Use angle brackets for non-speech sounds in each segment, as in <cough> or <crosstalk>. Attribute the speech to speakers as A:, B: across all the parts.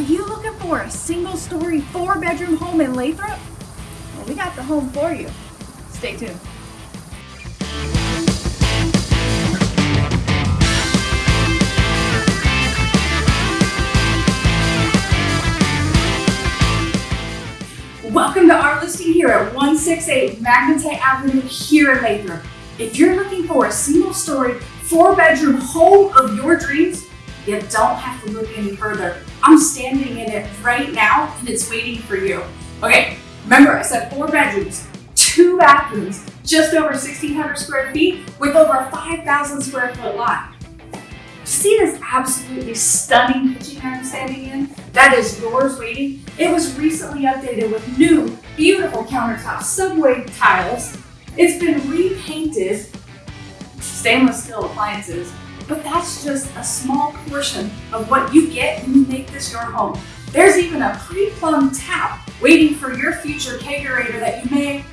A: you looking for a single story, four bedroom home in Lathrop? Well, we got the home for you. Stay tuned. Welcome to our listing here at 168 Magnetite Avenue here in Lathrop. If you're looking for a single story, four bedroom home of your dreams, you don't have to look any further. I'm standing in it right now and it's waiting for you. Okay, remember I said four bedrooms, two bathrooms, just over 1,600 square feet with over 5,000 square foot lot. See this absolutely stunning kitchen I'm standing in? That is yours waiting. It was recently updated with new, beautiful countertops, subway tiles. It's been repainted, stainless steel appliances, but that's just a small portion of what you get when you make this your home. There's even a pre-plumbed tap waiting for your future kegerator that you may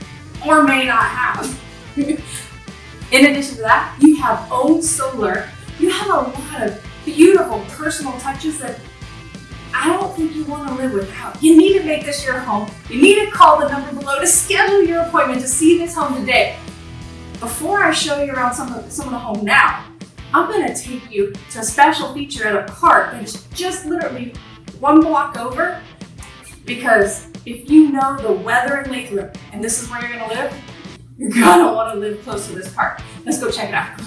A: or may not have. <laughs> In addition to that, you have own solar. You have a lot of beautiful personal touches that I don't think you want to live without. You need to make this your home. You need to call the number below to schedule your appointment to see this home today. Before I show you around some of, some of the home now, I'm gonna take you to a special feature at a park that's just literally one block over because if you know the weather in Lathrop and this is where you're gonna live, you're gonna wanna live close to this park. Let's go check it out.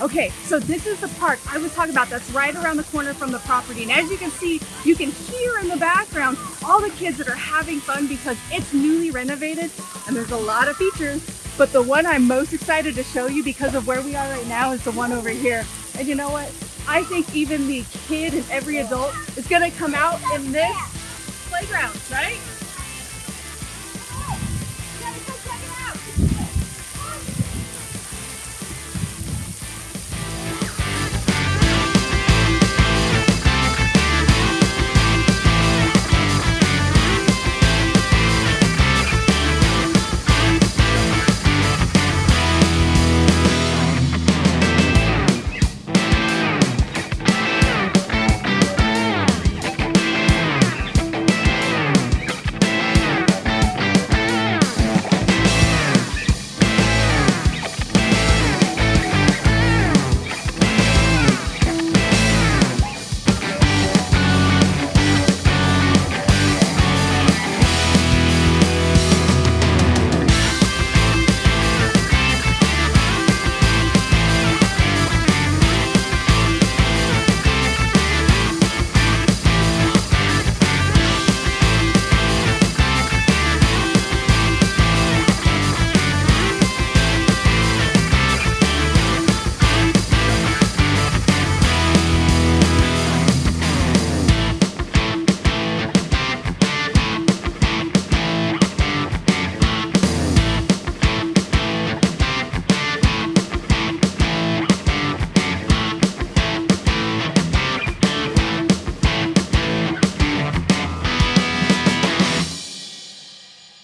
A: Okay, so this is the park I was talking about that's right around the corner from the property. And as you can see, you can hear in the background all the kids that are having fun because it's newly renovated and there's a lot of features but the one I'm most excited to show you because of where we are right now is the one over here. And you know what? I think even the kid and every adult is gonna come out in this playground, right?